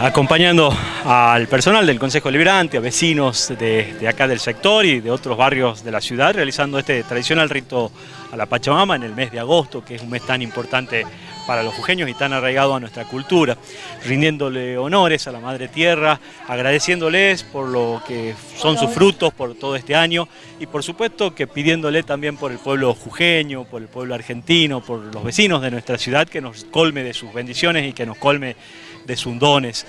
Acompañando al personal del Consejo Liberante, a vecinos de, de, acá del sector y de otros barrios de la ciudad, realizando este tradicional rito a la Pachamama en el mes de agosto, que es un mes tan importante para los jujeños y tan arraigado a nuestra cultura, rindiéndole honores a la Madre Tierra, agradeciéndoles por lo que son sus frutos por todo este año y por supuesto que pidiéndole también por el pueblo jujeño, por el pueblo argentino, por los vecinos de nuestra ciudad, que nos colme de sus bendiciones y que nos colme de sus dones.